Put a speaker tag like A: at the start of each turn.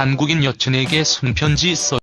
A: 한국인 여친에게 손편지 써